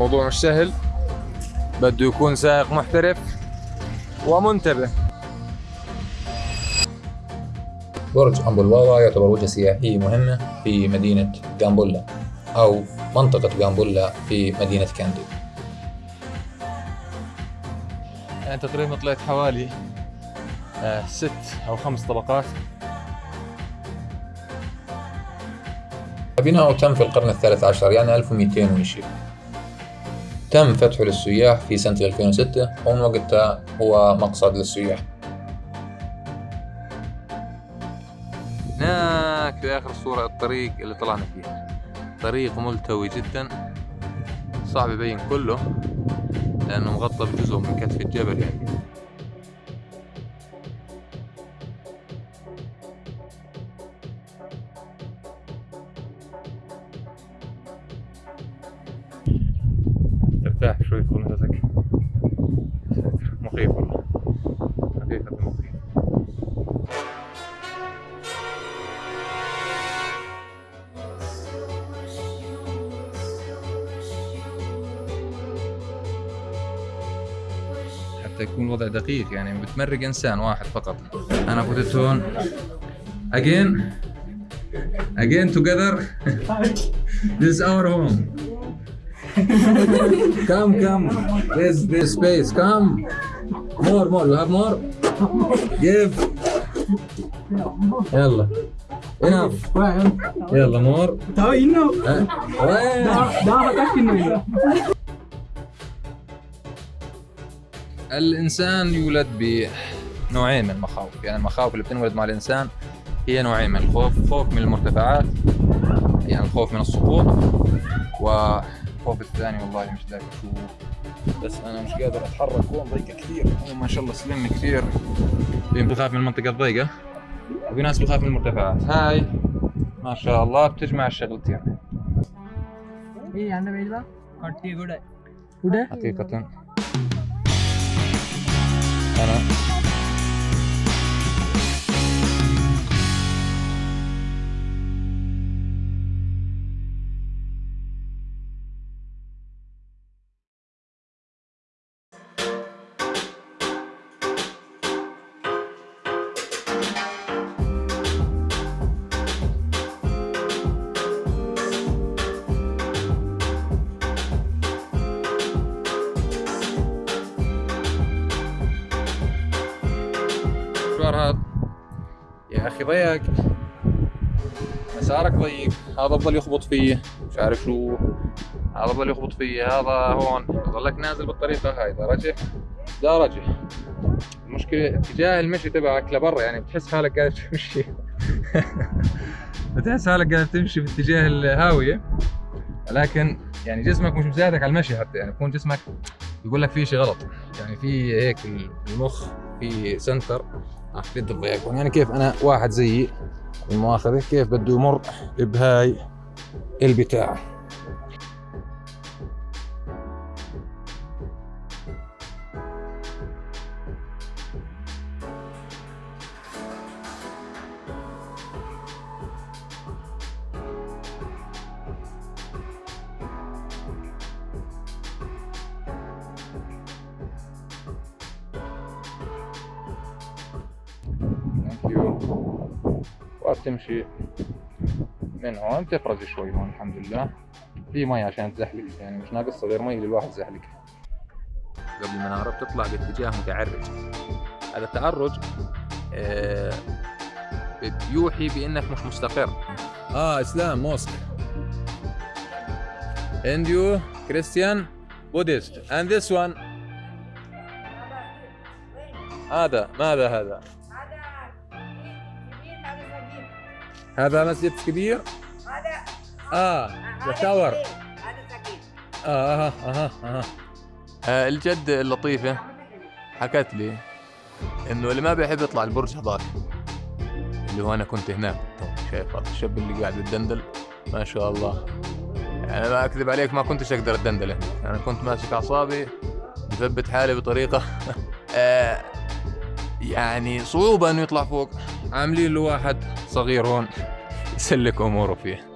الموضوع مش سهل. بده يكون سائق محترف ومنتبه. برج أمبولواوا يعتبر وجهة سياحية مهمة في مدينة جامبولا أو منطقة جامبولا في مدينة كاندي. يعني تقريبا طلعت حوالي آه ست أو خمس طبقات. بناؤه تم في القرن الثالث عشر يعني 1200 وشي تم فتحه للسياح في سنة 2006 ومن وقتها هو مقصد للسياح. هناك في آخر الصورة الطريق اللي طلعنا فيه طريق ملتوي جدا صعب يبين كله لأنه مغطى بجزء من كتف الجبل يعني. ترتاح شوي تاخذ نفسك مخيف والله. حقيقة مخيف. حتى يكون الوضع دقيق يعني بتمرق إنسان واحد فقط. أنا فتت هون. Again. Again together. This is our home. come, come. There's, there's space. Come. More, more. You have more? Give. يلا. Enough. يلا مور انه انه الإنسان يولد بنوعين من المخاوف، يعني المخاوف اللي بتنولد مع الإنسان هي نوعين من الخوف، خوف من المرتفعات يعني الخوف من السقوط و فوق الثاني والله مش قادر أشوف بس أنا مش قادر أتحرك هون ضيقه كثير. هو ما شاء الله سلم كثير. بخاف من المنطقة الضيقه وفي ناس بخاف من المرتفعات. هاي ما شاء الله بتجمع الشغلتين. حقيقة. أنا المشوار هذا. يا أخي ضيق. مسارك ضيق. هذا بضل يخبط فيه. مش عارف شو. هذا بضل يخبط فيه. هذا هون. ضلك نازل بالطريقة هاي. لا رجع. المشكلة اتجاه المشي تبعك لبرا. يعني بتحس حالك قاعد تمشي. بتحس حالك قاعد تمشي باتجاه الهاوية. لكن يعني جسمك مش مساعدك على المشي حتى. يعني يكون جسمك يقول لك في شيء غلط. يعني في هيك المخ في سنتر. راح يد الضيق يعني كيف أنا واحد زيي المؤاخذة كيف بده يمر بهاي البتاع؟ You. وبتمشي من هون بتفرز شوي هون الحمد لله. في مي عشان تزحلق يعني مش ناقصها غير مي للواحد زحلق قبل المنارة بتطلع باتجاه متعرج. هذا التعرج آه، بيوحي بأنك مش مستقر. آه Islam mosque Hindu Christian Buddhist and this one. هذا ماذا هذا؟ هذا مسجد كبير. هذا آه the tower هذا سكين. آه أها أها أها آه. الجد اللطيفة حكت لي إنه اللي ما بيحب يطلع البرج هذاك اللي هو أنا كنت هناك. شايف هذا الشاب اللي قاعد بتدندل ما شاء الله. يعني ما أكذب عليك ما كنتش أقدر أتدندل هنا أنا كنت ماسك أعصابي مثبت حالي بطريقة. آه يعني صعوبة إنه يطلع فوق. عاملين له واحد صغير هون يسلك أموره فيه